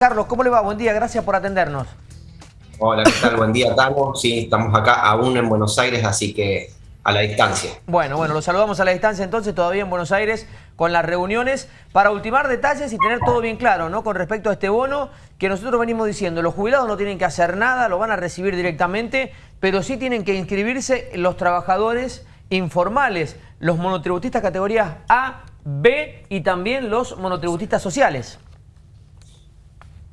Carlos, ¿cómo le va? Buen día, gracias por atendernos. Hola, ¿qué tal? Buen día, Tano. Sí, estamos acá aún en Buenos Aires, así que a la distancia. Bueno, bueno, los saludamos a la distancia entonces, todavía en Buenos Aires, con las reuniones, para ultimar detalles y tener todo bien claro, ¿no? Con respecto a este bono, que nosotros venimos diciendo, los jubilados no tienen que hacer nada, lo van a recibir directamente, pero sí tienen que inscribirse los trabajadores informales, los monotributistas categorías A, B y también los monotributistas sociales.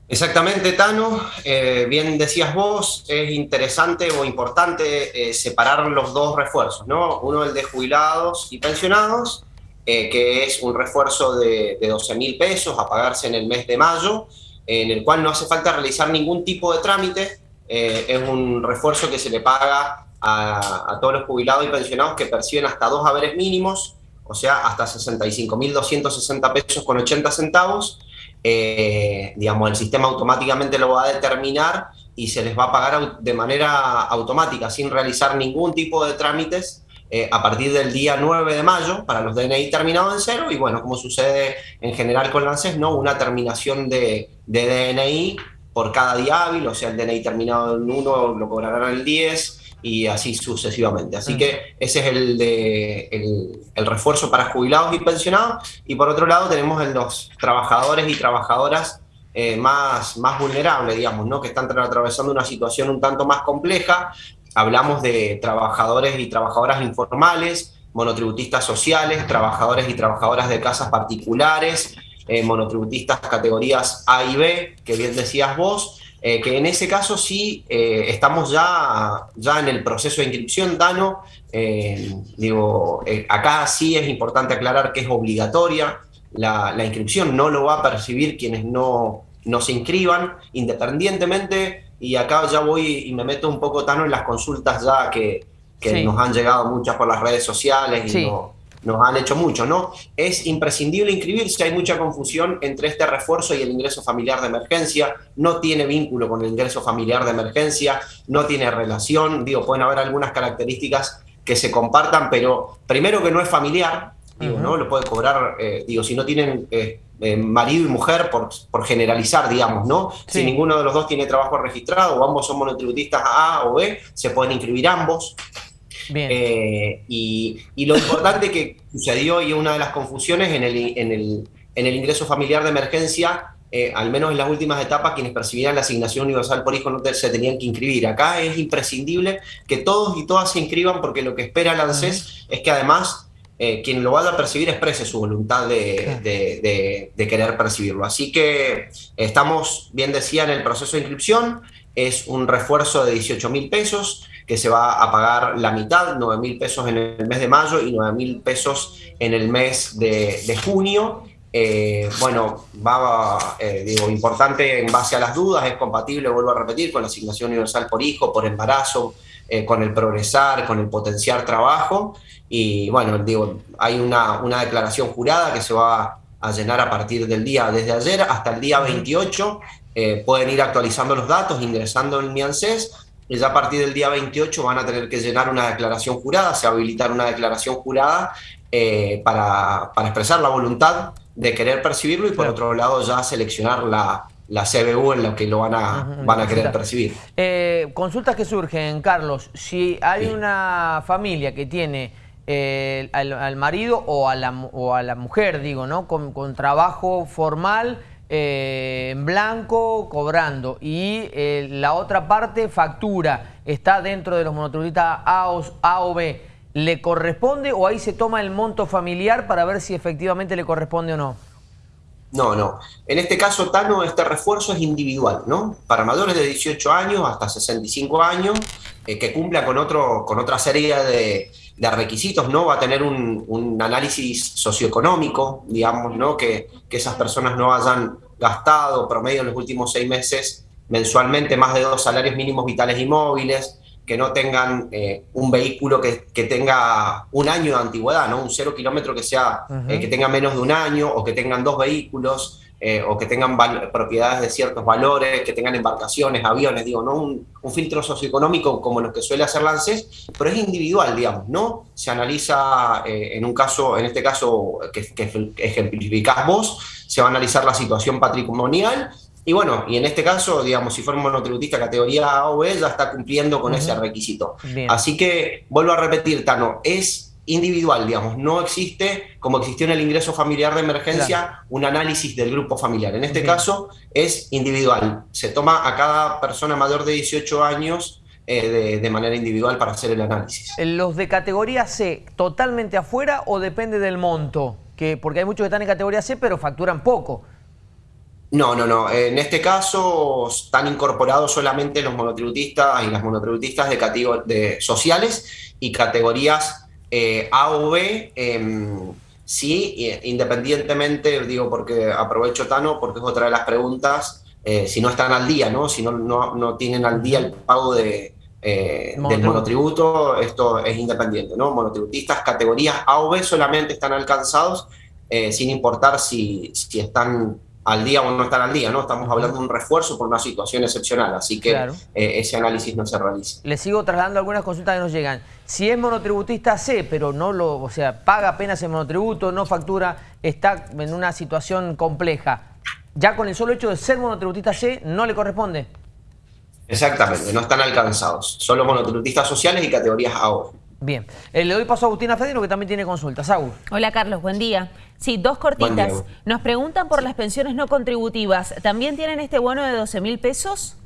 Exactamente, Tano. Eh, bien decías vos, es interesante o importante eh, separar los dos refuerzos, ¿no? Uno el de jubilados y pensionados, eh, que es un refuerzo de, 12 mil pesos a pagarse en el mes de mayo, en el cual no hace falta realizar ningún tipo de trámite, es un refuerzo que se le paga a, a todos los jubilados y pensionados que perciben hasta dos haberes mínimos, o sea, hasta 65.260 pesos con 80 centavos, eh, digamos, el sistema automáticamente lo va a determinar y se les va a pagar de manera automática, sin realizar ningún tipo de trámites eh, a partir del día 9 de mayo para los DNI terminados en cero y bueno, como sucede en general con la ¿no? una terminación de, de DNI por cada día hábil, o sea, el DNI terminado en 1 lo cobrarán el 10, y así sucesivamente. Así que ese es el, de, el, refuerzo para jubilados y pensionados. Y por otro lado tenemos en los trabajadores y trabajadoras eh, más, más vulnerables, digamos, ¿no? que están atravesando una situación un tanto más compleja. Hablamos de trabajadores y trabajadoras informales, monotributistas sociales, trabajadores y trabajadoras de casas particulares, eh, monotributistas categorías A y B, que bien decías vos, eh, que en ese caso sí eh, estamos ya, ya en el proceso de inscripción, Dano. Eh, digo, acá sí es importante aclarar que es obligatoria la, inscripción, no lo va a percibir quienes no, no se inscriban, independientemente, y acá ya voy y me meto un poco, Tano, en las consultas ya que, nos han llegado muchas por las redes sociales y no, nos han hecho mucho, ¿no? Es imprescindible inscribirse, hay mucha confusión entre este refuerzo y el ingreso familiar de emergencia, no tiene vínculo con el ingreso familiar de emergencia, no tiene relación, digo, pueden haber algunas características que se compartan, pero primero que no es familiar, digo, ¿no? Lo puede cobrar, eh, digo, si no tienen eh, eh, marido y mujer, por, por generalizar, digamos, ¿no? Si ninguno de los dos tiene trabajo registrado o ambos son monotributistas A o B, se pueden inscribir ambos. Eh, y, lo importante que sucedió y una de las confusiones en el, en el, en el ingreso familiar de emergencia, eh, al menos en las últimas etapas, quienes percibían la asignación universal por hijo no se tenían que inscribir. Acá es imprescindible que todos y todas se inscriban porque lo que espera el ANSES es que además eh, quien lo vaya a percibir exprese su voluntad de, de, de, querer percibirlo. Así que estamos, bien decía, en el proceso de inscripción, es un refuerzo de 18 mil pesos, que se va a pagar la mitad, 9 mil pesos en el mes de mayo y 9 mil pesos en el mes de, junio. Eh, bueno, va, eh, digo, importante en base a las dudas, es compatible, vuelvo a repetir, con la asignación universal por hijo, por embarazo, eh, con el progresar, con el potenciar trabajo. Y bueno, digo, hay una, una declaración jurada que se va a llenar a partir del día, desde ayer hasta el día 28. pueden ir actualizando los datos, ingresando en mi ANSES ya a partir del día 28 van a tener que llenar una declaración jurada, se habilitar una declaración jurada eh, para, expresar la voluntad de querer percibirlo y por otro lado ya seleccionar la, la CBU en la que lo van a, van a querer percibir. Eh, consultas que surgen, Carlos, si hay una familia que tiene eh, al, marido o a, la, o a la mujer, digo, ¿no? con, con trabajo formal eh, en blanco cobrando y eh, la otra parte factura, está dentro de los monotributistas A o, B, ¿le corresponde o ahí se toma el monto familiar para ver si efectivamente le corresponde o no? No, no. En este caso, Tano, este refuerzo es individual, ¿no? Para mayores de 18 años hasta 65 años, eh, que cumpla con, otro, con otra serie de, requisitos, ¿no? Va a tener un, análisis socioeconómico, digamos, ¿no? Que, que, esas personas no hayan gastado promedio en los últimos seis meses mensualmente más de dos salarios mínimos vitales y móviles, que no tengan eh, un vehículo que, que, tenga un año de antigüedad, ¿no? Un cero kilómetro que sea, eh, que tenga menos de un año, o que tengan dos vehículos, eh, o que tengan propiedades de ciertos valores, que tengan embarcaciones, aviones, digo, no un, filtro socioeconómico como los que suele hacer Lances, pero es individual, digamos, ¿no? Se analiza en un caso, en este caso que, que ejemplificás vos, se va a analizar la situación patrimonial Y bueno, y en este caso, digamos, si fuera un monotributista categoría A o B, ya está cumpliendo con ese requisito. Así que, vuelvo a repetir, Tano, es individual, digamos, no existe, como existió en el ingreso familiar de emergencia, un análisis del grupo familiar. En este caso es individual, se toma a cada persona mayor de 18 años eh, de, manera individual para hacer el análisis. ¿Los de categoría C totalmente afuera o depende del monto? Que, porque hay muchos que están en categoría C pero facturan poco. No, no, no. En este caso están incorporados solamente los monotributistas y las monotributistas de, de sociales y categorías eh, A o B. Em, sí, independientemente, digo porque aprovecho Tano, porque es otra de las preguntas, eh, si no están al día, ¿no? Si no, no, tienen al día el pago de, eh, del monotributo, esto es independiente, ¿no? Monotributistas, categorías A o B solamente están alcanzados, sin importar si, si están al día o no están al día, ¿no? Estamos hablando de un refuerzo por una situación excepcional, así que eh, ese análisis no se realiza. Le sigo trasladando algunas consultas que nos llegan. Si es monotributista C, pero no lo, o sea, paga apenas el monotributo, no factura, está en una situación compleja, ya con el solo hecho de ser monotributista C, ¿no le corresponde? Exactamente, no están alcanzados. Solo monotributistas sociales y categorías A Bien. Eh, le doy paso a Agustina Fedino, que también tiene consultas. Agus. Hola, Carlos. Buen día. Sí, dos cortitas. Nos preguntan por las pensiones no contributivas. ¿También tienen este bono de 12 mil pesos?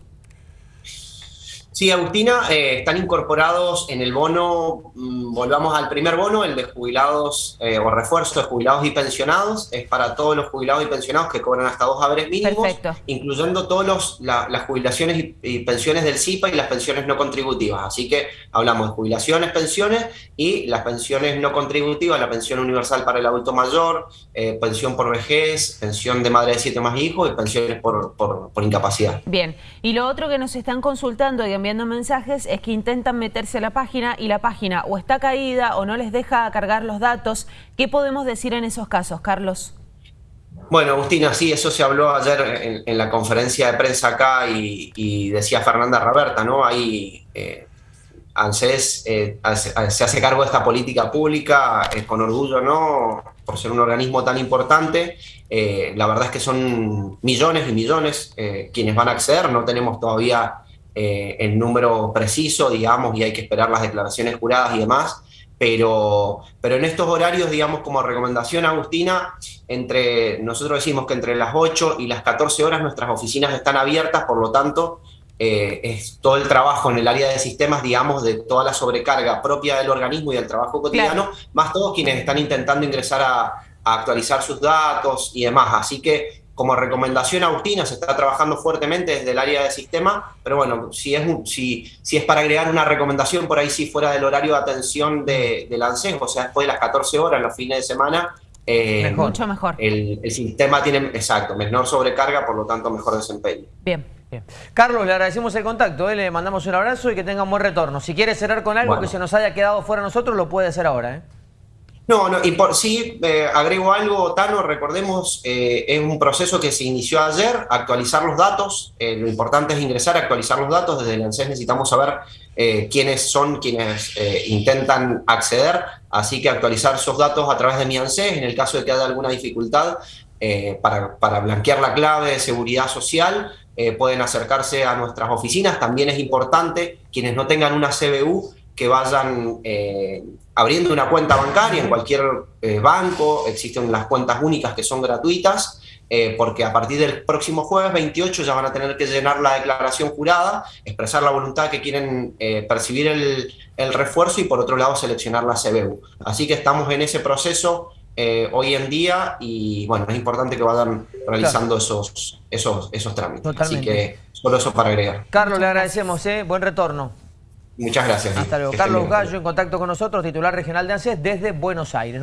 Sí, Agustina, eh, están incorporados en el bono, mm, volvamos al primer bono, el de jubilados eh, o refuerzo de jubilados y pensionados, es para todos los jubilados y pensionados que cobran hasta dos haberes mínimos, incluyendo todas las jubilaciones y, pensiones del CIPA y las pensiones no contributivas. Así que hablamos de jubilaciones, pensiones y las pensiones no contributivas, la pensión universal para el adulto mayor, eh, pensión por vejez, pensión de madre de siete más hijos y pensiones por, por, por incapacidad. Bien, y lo otro que nos están consultando y enviando mensajes es que intentan meterse a la página y la página o está caída o no les deja cargar los datos. ¿Qué podemos decir en esos casos, Carlos? Bueno, Agustina, sí, eso se habló ayer en, la conferencia de prensa acá y, decía Fernanda Raberta, ¿no? Ahí eh, ANSES eh, se hace cargo de esta política pública eh, con orgullo, ¿no? Por ser un organismo tan importante. Eh, la verdad es que son millones y millones quienes van a acceder, no tenemos todavía eh, el número preciso, digamos, y hay que esperar las declaraciones juradas y demás, pero, pero en estos horarios, digamos, como recomendación, Agustina, entre, nosotros decimos que entre las 8 y las 14 horas nuestras oficinas están abiertas, por lo tanto, eh, es todo el trabajo en el área de sistemas, digamos, de toda la sobrecarga propia del organismo y del trabajo cotidiano, más todos quienes están intentando ingresar a, a actualizar sus datos y demás. Así que como recomendación Agustina, se está trabajando fuertemente desde el área de sistema, pero bueno, si es, si, si es para agregar una recomendación por ahí sí fuera del horario de atención de, del ANSES, o sea, después de las 14 horas, los fines de semana, eh, Mucho mejor. El, sistema tiene, exacto, menor sobrecarga, por lo tanto mejor desempeño. Bien. Bien. Carlos, le agradecemos el contacto, ¿eh? le mandamos un abrazo y que tenga un buen retorno. Si quiere cerrar con algo que se nos haya quedado fuera nosotros, lo puede hacer ahora. ¿eh? No, no, y por sí, eh, agrego algo, Tano, recordemos, eh, es un proceso que se inició ayer, actualizar los datos, eh, lo importante es ingresar actualizar los datos, desde el ANSES necesitamos saber quiénes son quienes intentan acceder, así que actualizar esos datos a través de mi ANSES, en el caso de que haya alguna dificultad para, para, blanquear la clave de seguridad social, pueden acercarse a nuestras oficinas, también es importante, quienes no tengan una CBU, que vayan eh, abriendo una cuenta bancaria en cualquier eh, banco, existen las cuentas únicas que son gratuitas, eh, porque a partir del próximo jueves 28 ya van a tener que llenar la declaración jurada, expresar la voluntad que quieren percibir el, el, refuerzo y por otro lado seleccionar la CBU. Así que estamos en ese proceso hoy en día y bueno, es importante que vayan realizando esos, esos, esos trámites. Así que solo eso para agregar. Carlos, le agradecemos, buen retorno. Muchas gracias. Hasta luego. Carlos Gallo en contacto con nosotros, titular regional de ANSES desde Buenos Aires.